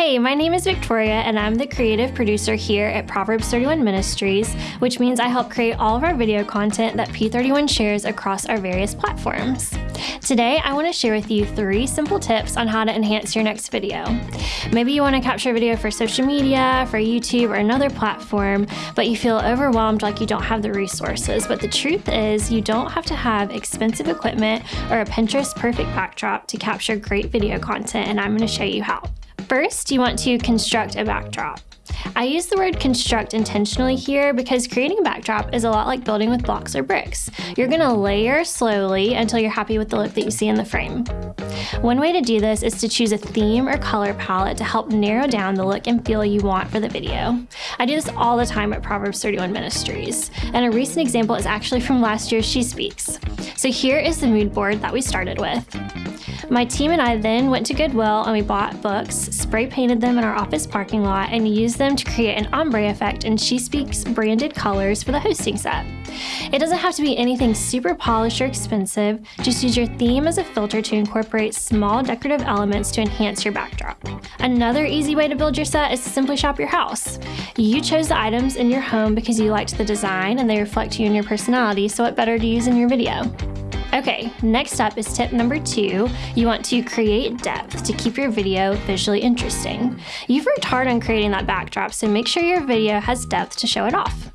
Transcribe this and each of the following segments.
Hey, my name is Victoria, and I'm the creative producer here at Proverbs 31 Ministries, which means I help create all of our video content that P31 shares across our various platforms. Today, I want to share with you three simple tips on how to enhance your next video. Maybe you want to capture a video for social media, for YouTube, or another platform, but you feel overwhelmed like you don't have the resources. But the truth is, you don't have to have expensive equipment or a Pinterest perfect backdrop to capture great video content, and I'm going to show you how. First, you want to construct a backdrop. I use the word construct intentionally here because creating a backdrop is a lot like building with blocks or bricks. You're going to layer slowly until you're happy with the look that you see in the frame. One way to do this is to choose a theme or color palette to help narrow down the look and feel you want for the video. I do this all the time at Proverbs 31 Ministries, and a recent example is actually from last year's She Speaks. So here is the mood board that we started with. My team and I then went to Goodwill and we bought books, spray painted them in our office parking lot, and used them to create an ombre effect in She Speaks branded colors for the hosting set. It doesn't have to be anything super polished or expensive, just use your theme as a filter to incorporate small decorative elements to enhance your backdrop. Another easy way to build your set is to simply shop your house. You chose the items in your home because you liked the design and they reflect you and your personality, so what better to use in your video? Okay, next up is tip number two. You want to create depth to keep your video visually interesting. You've worked hard on creating that backdrop, so make sure your video has depth to show it off.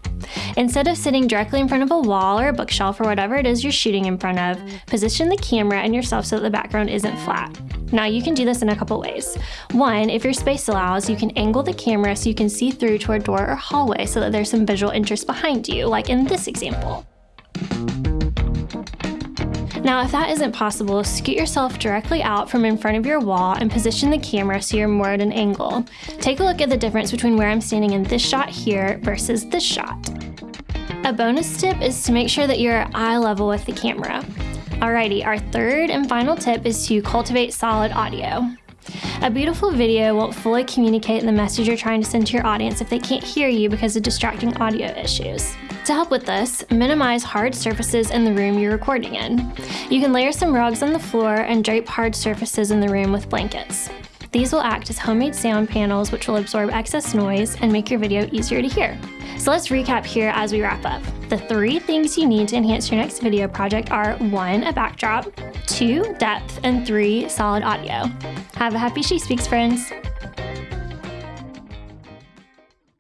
Instead of sitting directly in front of a wall or a bookshelf or whatever it is you're shooting in front of, position the camera and yourself so that the background isn't flat. Now you can do this in a couple ways. One, if your space allows, you can angle the camera so you can see through to a door or hallway so that there's some visual interest behind you, like in this example. Now, if that isn't possible, scoot yourself directly out from in front of your wall and position the camera so you're more at an angle. Take a look at the difference between where I'm standing in this shot here versus this shot. A bonus tip is to make sure that you're eye level with the camera. Alrighty, our third and final tip is to cultivate solid audio. A beautiful video won't fully communicate the message you're trying to send to your audience if they can't hear you because of distracting audio issues. To help with this, minimize hard surfaces in the room you're recording in. You can layer some rugs on the floor and drape hard surfaces in the room with blankets. These will act as homemade sound panels which will absorb excess noise and make your video easier to hear. So let's recap here as we wrap up. The three things you need to enhance your next video project are one, a backdrop, two, depth, and three, solid audio. Have a happy She Speaks, friends!